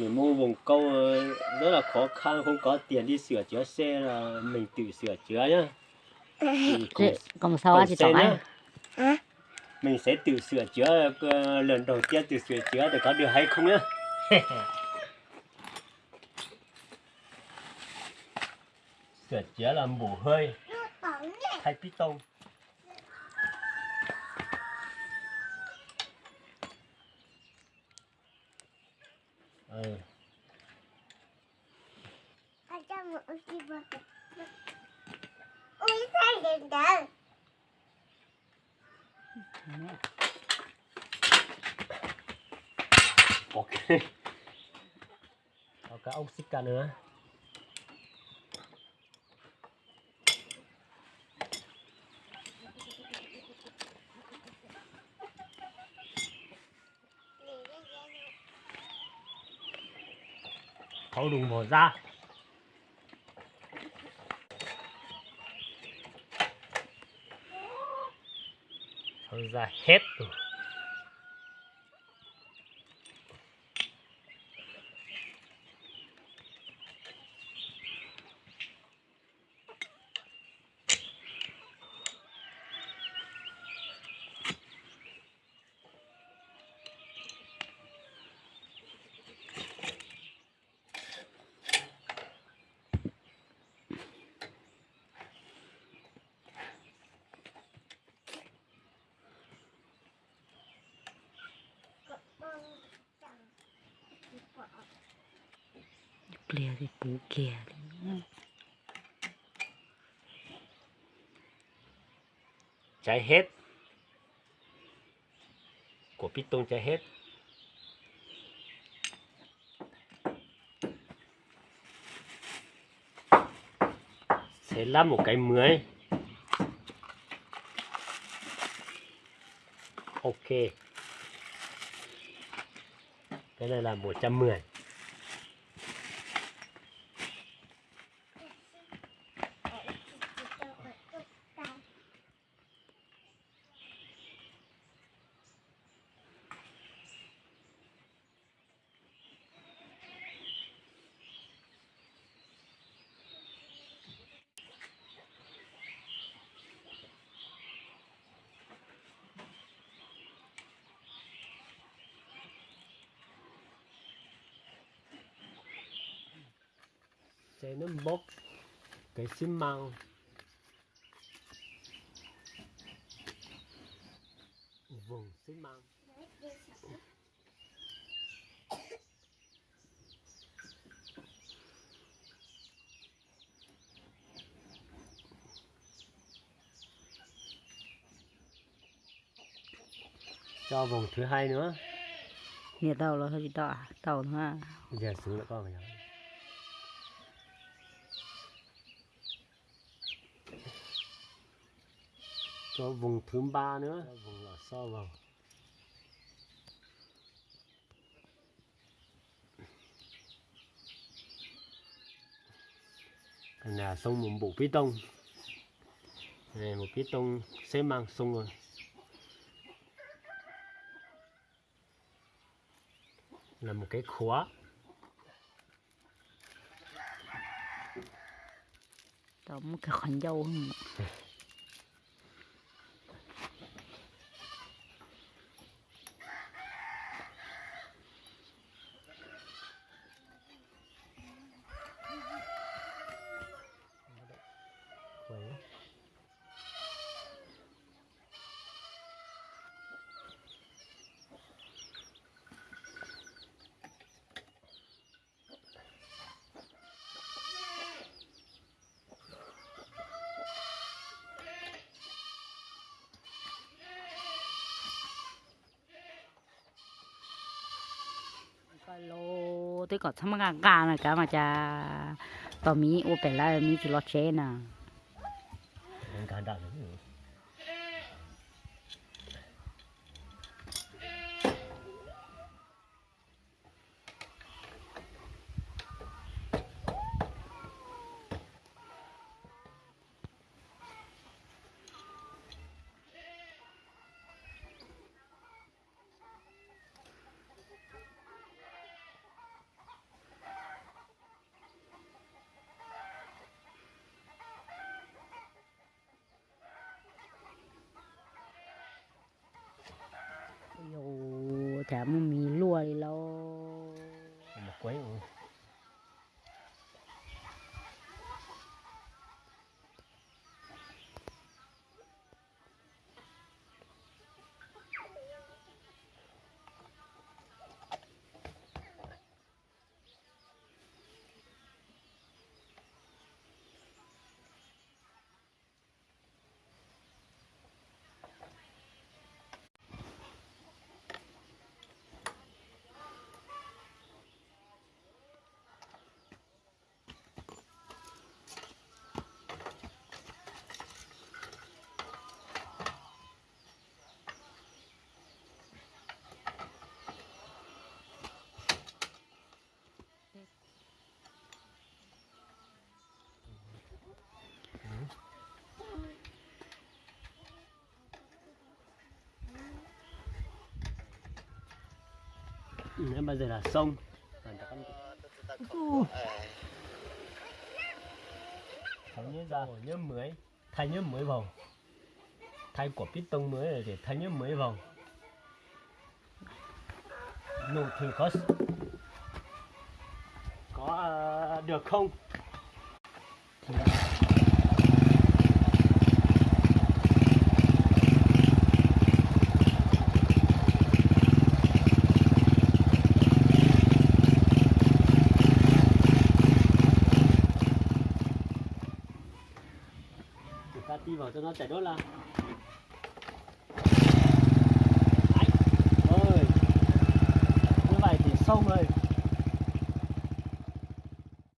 mình mua vùng câu ờ, rất là khó khăn không có tiền đi sửa chữa xe là mình tự sửa chữa nhá. Thì còn xe chọn nhá. anh mình sẽ tự sửa chữa ờ, lần đầu tiên tự sửa chữa để có được hay không nhá. Sửa chữa là bổ hơi. Thay piston ừ. ok. Có cả ốc xích cả nữa thấu đùng bỏ ra. Thấu ra hết rồi. เปลี่ยสิปูเกียร์ใจเฮ็ดกดพิดตรงใจเฮ็ดเสร็จแล้วหมูไก่ cái mới โอเคก็เลยทำหมูจำเ là 110 sẽ nó bốc cái xi măng vùng xi măng cho vùng thứ hai nữa Nhà tàu là hơi à? Tàu à? giờ xuống lại con phải không cho vùng thứ ba nữa. Vùng vào. Cái này là xong một bộ piston này một piston xếp mang xong rồi. Là một cái khóa. Một cái khoản dâu không? Vậy. cái lô tôi có thăm gà gà này cả mà cha tao mi ô bể lại mi chỉ lo chế nè. Cả chả mì lua đi lâu một quấy ừ. Em bây giờ là con- thay nhớ ra nhớ mới thay nhớ mới vào thay của piston mới rồi thì thay nhớ mới vào nụ thử có có à, được không? Thì ta ti vào cho nó chảy đốt là Đấy. ơi Như vậy thì xong rồi